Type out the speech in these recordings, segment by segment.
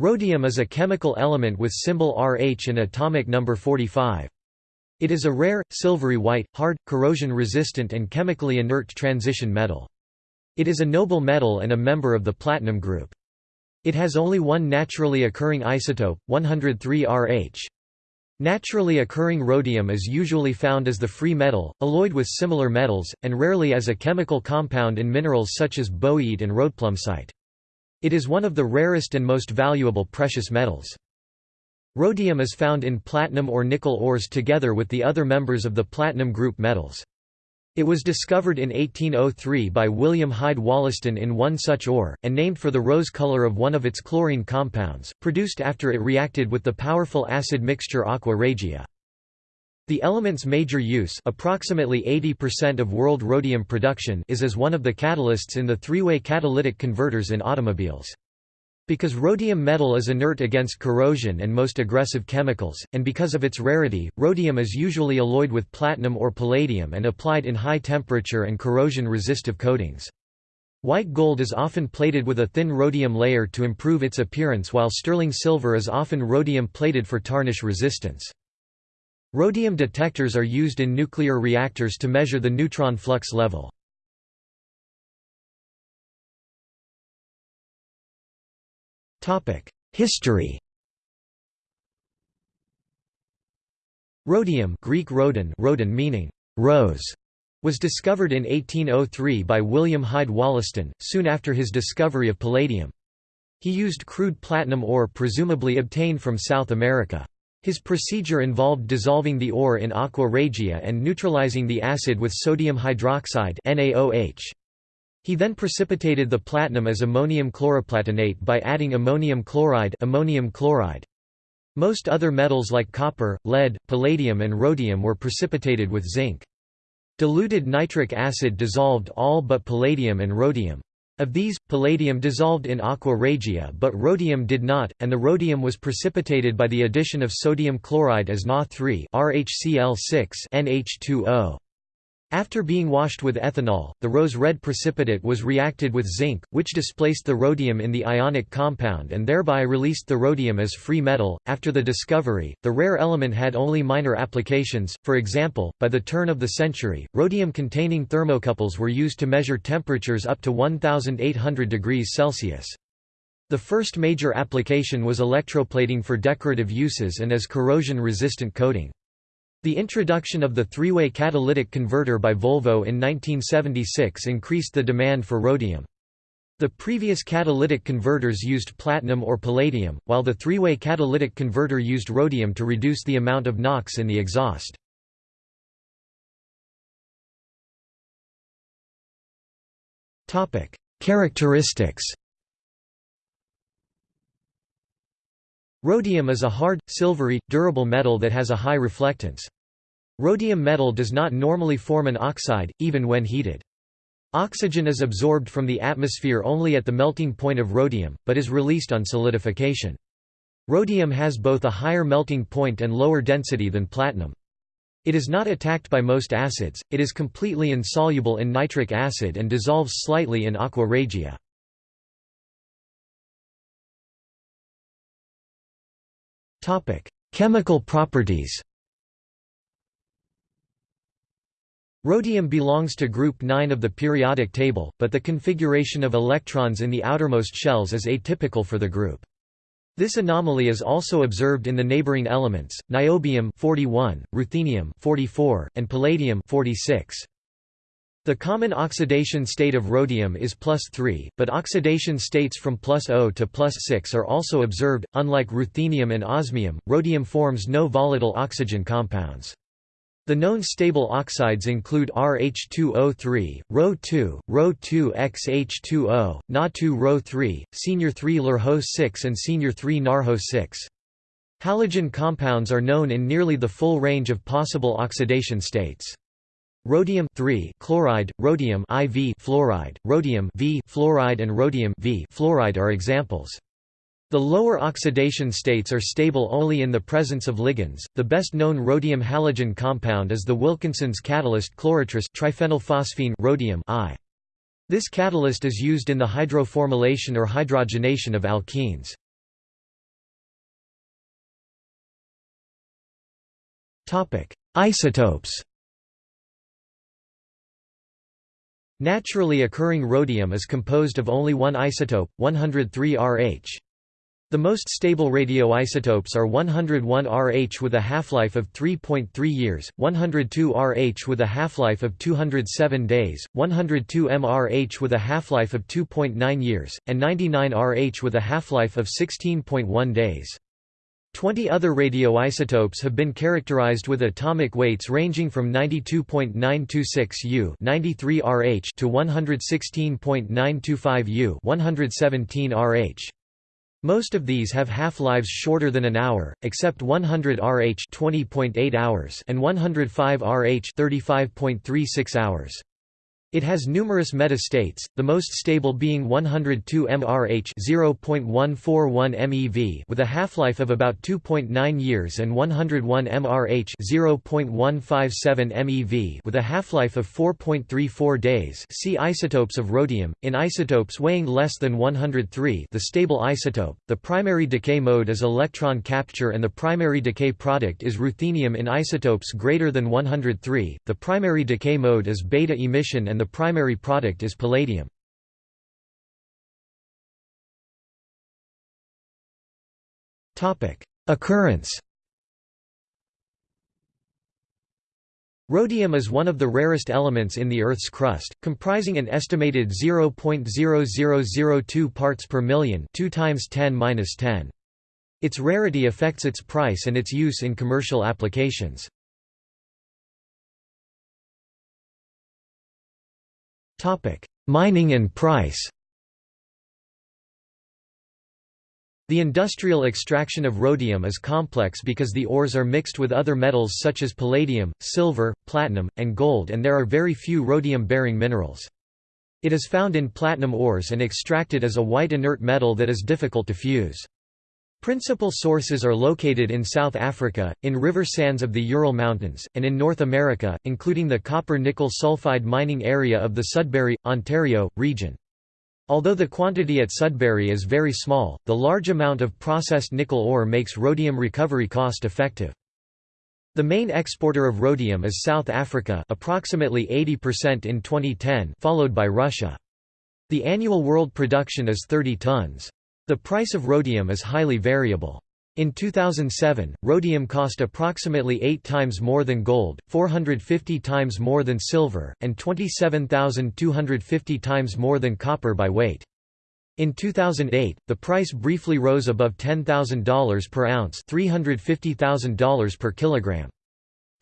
Rhodium is a chemical element with symbol Rh and atomic number 45. It is a rare, silvery white, hard, corrosion-resistant and chemically inert transition metal. It is a noble metal and a member of the platinum group. It has only one naturally occurring isotope, 103 Rh. Naturally occurring rhodium is usually found as the free metal, alloyed with similar metals, and rarely as a chemical compound in minerals such as bowieite and rhodplumsite. It is one of the rarest and most valuable precious metals. Rhodium is found in platinum or nickel ores together with the other members of the platinum group metals. It was discovered in 1803 by William Hyde Wollaston in one such ore, and named for the rose color of one of its chlorine compounds, produced after it reacted with the powerful acid mixture aqua regia. The element's major use approximately 80% of world rhodium production is as one of the catalysts in the three-way catalytic converters in automobiles. Because rhodium metal is inert against corrosion and most aggressive chemicals, and because of its rarity, rhodium is usually alloyed with platinum or palladium and applied in high temperature and corrosion-resistive coatings. White gold is often plated with a thin rhodium layer to improve its appearance while sterling silver is often rhodium plated for tarnish resistance. Rhodium detectors are used in nuclear reactors to measure the neutron flux level. History Rhodium Greek rhodon, rhodon meaning rose, was discovered in 1803 by William Hyde Wollaston, soon after his discovery of palladium. He used crude platinum ore presumably obtained from South America. His procedure involved dissolving the ore in aqua regia and neutralizing the acid with sodium hydroxide NaOH. He then precipitated the platinum as ammonium chloroplatinate by adding ammonium chloride, ammonium chloride. Most other metals like copper, lead, palladium and rhodium were precipitated with zinc. Diluted nitric acid dissolved all but palladium and rhodium. Of these, palladium dissolved in aqua regia but rhodium did not, and the rhodium was precipitated by the addition of sodium chloride as Na3 RHCl6 NH2O. After being washed with ethanol, the rose-red precipitate was reacted with zinc, which displaced the rhodium in the ionic compound and thereby released the rhodium as free metal. After the discovery, the rare element had only minor applications. For example, by the turn of the century, rhodium-containing thermocouples were used to measure temperatures up to 1800 degrees Celsius. The first major application was electroplating for decorative uses and as corrosion-resistant coating. The introduction of the three-way catalytic converter by Volvo in 1976 increased the demand for rhodium. The previous catalytic converters used platinum or palladium, while the three-way catalytic converter used rhodium to reduce the amount of NOx in the exhaust. Characteristics Rhodium is a hard, silvery, durable metal that has a high reflectance. Rhodium metal does not normally form an oxide, even when heated. Oxygen is absorbed from the atmosphere only at the melting point of rhodium, but is released on solidification. Rhodium has both a higher melting point and lower density than platinum. It is not attacked by most acids, it is completely insoluble in nitric acid and dissolves slightly in aqua regia. Chemical properties Rhodium belongs to group 9 of the periodic table, but the configuration of electrons in the outermost shells is atypical for the group. This anomaly is also observed in the neighboring elements, niobium 41, ruthenium 44, and palladium 46. The common oxidation state of rhodium is plus 3, but oxidation states from plus 0 to plus 6 are also observed. Unlike ruthenium and osmium, rhodium forms no volatile oxygen compounds. The known stable oxides include RH2O3, Ro2, Ro2XH2O, Na2Ro3, Senior 3 Lurho6 and Senior 3 Narho6. Halogen compounds are known in nearly the full range of possible oxidation states. Rhodium chloride, rhodium IV fluoride, rhodium V fluoride and rhodium V fluoride are examples. The lower oxidation states are stable only in the presence of ligands. The best known rhodium halogen compound is the Wilkinson's catalyst chlorotris triphenylphosphine rhodium I. This catalyst is used in the hydroformylation or hydrogenation of alkenes. Topic: Isotopes. Naturally occurring rhodium is composed of only one isotope, 103 Rh. The most stable radioisotopes are 101 Rh with a half-life of 3.3 years, 102 Rh with a half-life of 207 days, 102 mRh with a half-life of 2.9 years, and 99 Rh with a half-life of 16.1 days. Twenty other radioisotopes have been characterized with atomic weights ranging from 92.926 U 93 Rh to 116.925 U 117 Rh. Most of these have half-lives shorter than an hour, except 100 Rh 20.8 hours and 105 Rh 35.36 hours. It has numerous metastates, the most stable being 102 mRh 0.141 MeV with a half-life of about 2.9 years and 101 mRh 0.157 MeV with a half-life of 4.34 days. See isotopes of rhodium. In isotopes weighing less than 103, the stable isotope, the primary decay mode is electron capture and the primary decay product is ruthenium in isotopes greater than 103. The primary decay mode is beta emission and the the primary product is palladium. Occurrence Rhodium is one of the rarest elements in the Earth's crust, comprising an estimated 0.0002 parts per million 2 times 10 10. Its rarity affects its price and its use in commercial applications. Mining and price The industrial extraction of rhodium is complex because the ores are mixed with other metals such as palladium, silver, platinum, and gold and there are very few rhodium-bearing minerals. It is found in platinum ores and extracted as a white inert metal that is difficult to fuse. Principal sources are located in South Africa, in river sands of the Ural Mountains, and in North America, including the copper-nickel sulfide mining area of the Sudbury, Ontario, region. Although the quantity at Sudbury is very small, the large amount of processed nickel ore makes rhodium recovery cost effective. The main exporter of rhodium is South Africa approximately 80% in 2010 followed by Russia. The annual world production is 30 tons. The price of rhodium is highly variable. In 2007, rhodium cost approximately 8 times more than gold, 450 times more than silver, and 27,250 times more than copper by weight. In 2008, the price briefly rose above $10,000 per ounce $350,000 per kilogram.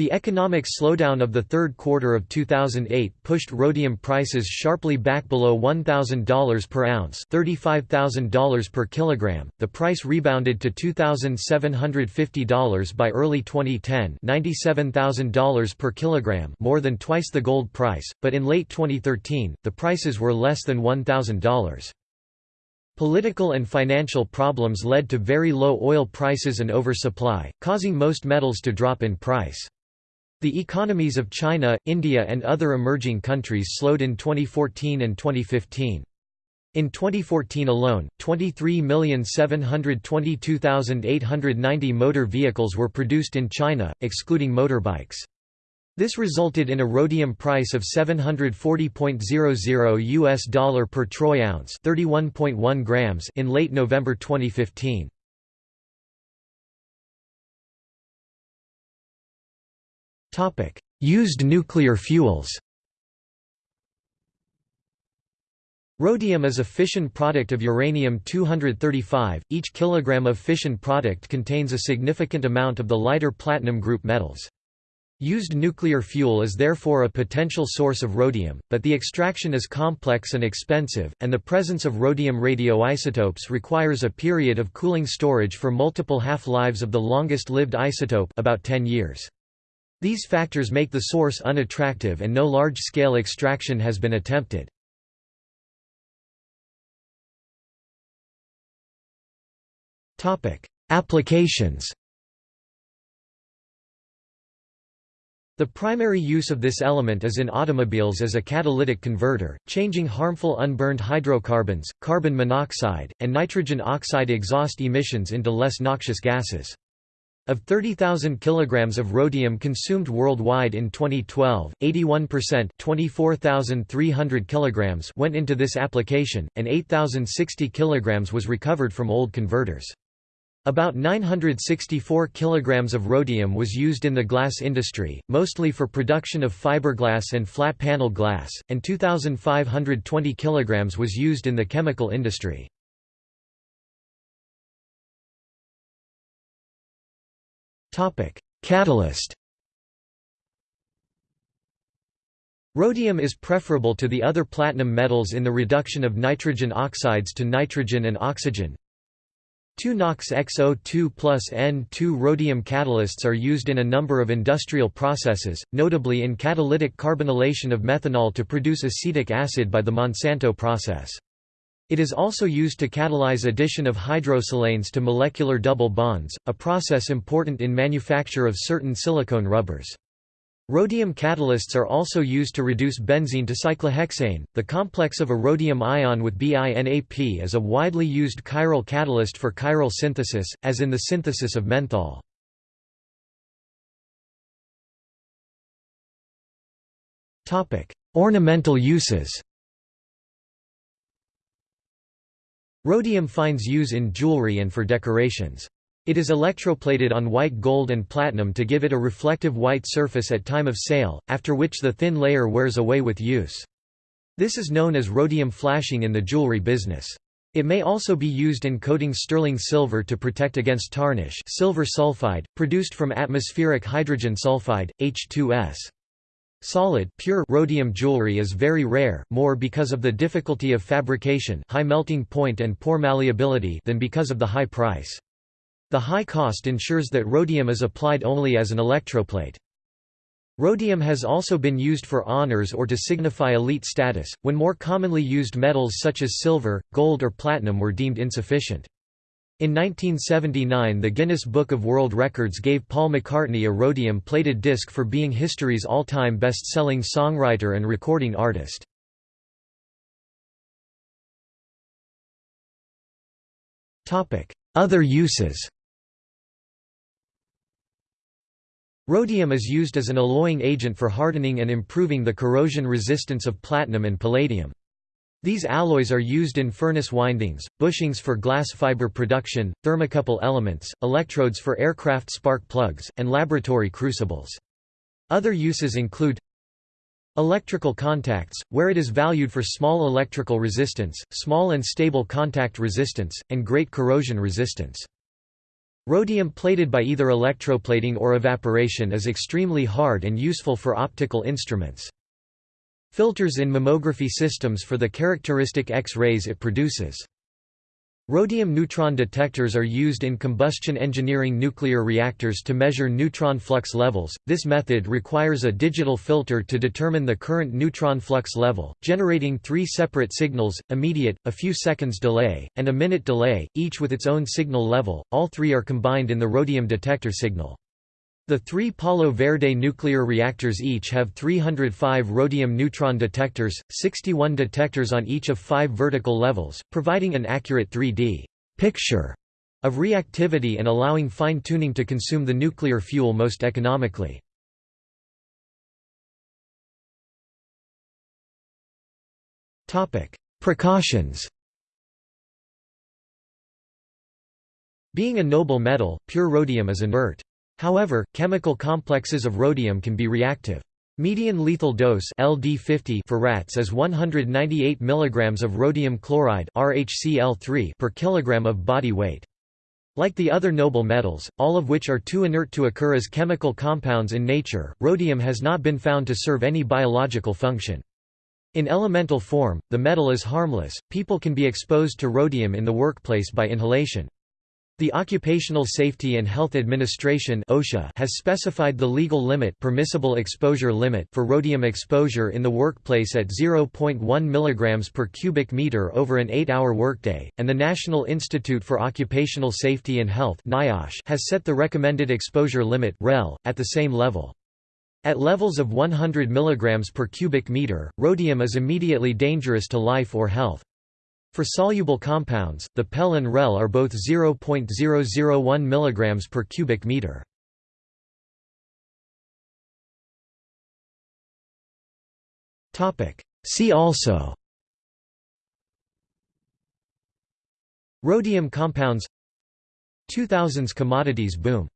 The economic slowdown of the third quarter of 2008 pushed rhodium prices sharply back below $1,000 per ounce $35,000 per kilogram. The price rebounded to $2,750 by early 2010 $97,000 per kilogram more than twice the gold price, but in late 2013, the prices were less than $1,000. Political and financial problems led to very low oil prices and oversupply, causing most metals to drop in price. The economies of China, India and other emerging countries slowed in 2014 and 2015. In 2014 alone, 23,722,890 motor vehicles were produced in China, excluding motorbikes. This resulted in a rhodium price of 740.00 US dollar per troy ounce, 31.1 grams in late November 2015. Used nuclear fuels Rhodium is a fission product of uranium-235. Each kilogram of fission product contains a significant amount of the lighter platinum group metals. Used nuclear fuel is therefore a potential source of rhodium, but the extraction is complex and expensive, and the presence of rhodium radioisotopes requires a period of cooling storage for multiple half-lives of the longest-lived isotope about 10 years. These factors make the source unattractive and no large-scale extraction has been attempted. Applications The primary use of this element is in automobiles as a catalytic converter, changing harmful unburned hydrocarbons, carbon monoxide, and nitrogen oxide exhaust emissions into less noxious gases. Of 30,000 kilograms of rhodium consumed worldwide in 2012, 81% 24,300 kilograms went into this application, and 8,060 kilograms was recovered from old converters. About 964 kilograms of rhodium was used in the glass industry, mostly for production of fiberglass and flat panel glass, and 2,520 kilograms was used in the chemical industry. Catalyst Rhodium is preferable to the other platinum metals in the reduction of nitrogen oxides to nitrogen and oxygen. 2-NOx XO2 plus N2 rhodium catalysts are used in a number of industrial processes, notably in catalytic carbonylation of methanol to produce acetic acid by the Monsanto process. It is also used to catalyze addition of hydrosilanes to molecular double bonds, a process important in manufacture of certain silicone rubbers. Rhodium catalysts are also used to reduce benzene to cyclohexane. The complex of a rhodium ion with BINAP is a widely used chiral catalyst for chiral synthesis, as in the synthesis of menthol. Ornamental uses. Rhodium finds use in jewelry and for decorations. It is electroplated on white gold and platinum to give it a reflective white surface at time of sale, after which the thin layer wears away with use. This is known as rhodium flashing in the jewelry business. It may also be used in coating sterling silver to protect against tarnish silver sulfide, produced from atmospheric hydrogen sulfide, H2S. Solid pure rhodium jewelry is very rare, more because of the difficulty of fabrication high melting point and poor malleability than because of the high price. The high cost ensures that rhodium is applied only as an electroplate. Rhodium has also been used for honors or to signify elite status, when more commonly used metals such as silver, gold or platinum were deemed insufficient. In 1979 the Guinness Book of World Records gave Paul McCartney a rhodium-plated disc for being history's all-time best-selling songwriter and recording artist. Other uses Rhodium is used as an alloying agent for hardening and improving the corrosion resistance of platinum and palladium. These alloys are used in furnace windings, bushings for glass fiber production, thermocouple elements, electrodes for aircraft spark plugs, and laboratory crucibles. Other uses include Electrical contacts, where it is valued for small electrical resistance, small and stable contact resistance, and great corrosion resistance. Rhodium plated by either electroplating or evaporation is extremely hard and useful for optical instruments. Filters in mammography systems for the characteristic X-rays it produces. Rhodium neutron detectors are used in combustion engineering nuclear reactors to measure neutron flux levels. This method requires a digital filter to determine the current neutron flux level, generating three separate signals immediate, a few seconds delay, and a minute delay, each with its own signal level. All three are combined in the rhodium detector signal. The three Palo Verde nuclear reactors each have 305 rhodium neutron detectors, 61 detectors on each of five vertical levels, providing an accurate 3D picture of reactivity and allowing fine-tuning to consume the nuclear fuel most economically. Precautions Being a noble metal, pure rhodium is inert. However, chemical complexes of rhodium can be reactive. Median lethal dose LD50 for rats is 198 mg of rhodium chloride RHCl3 per kilogram of body weight. Like the other noble metals, all of which are too inert to occur as chemical compounds in nature, rhodium has not been found to serve any biological function. In elemental form, the metal is harmless. People can be exposed to rhodium in the workplace by inhalation. The Occupational Safety and Health Administration (OSHA) has specified the legal limit, permissible exposure limit for rhodium exposure in the workplace at 0.1 mg per cubic meter over an 8-hour workday, and the National Institute for Occupational Safety and Health (NIOSH) has set the recommended exposure limit (REL) at the same level. At levels of 100 mg per cubic meter, rhodium is immediately dangerous to life or health. For soluble compounds, the PEL and Rel are both 0.001 mg per cubic meter. See also. Rhodium compounds. 2000s commodities boom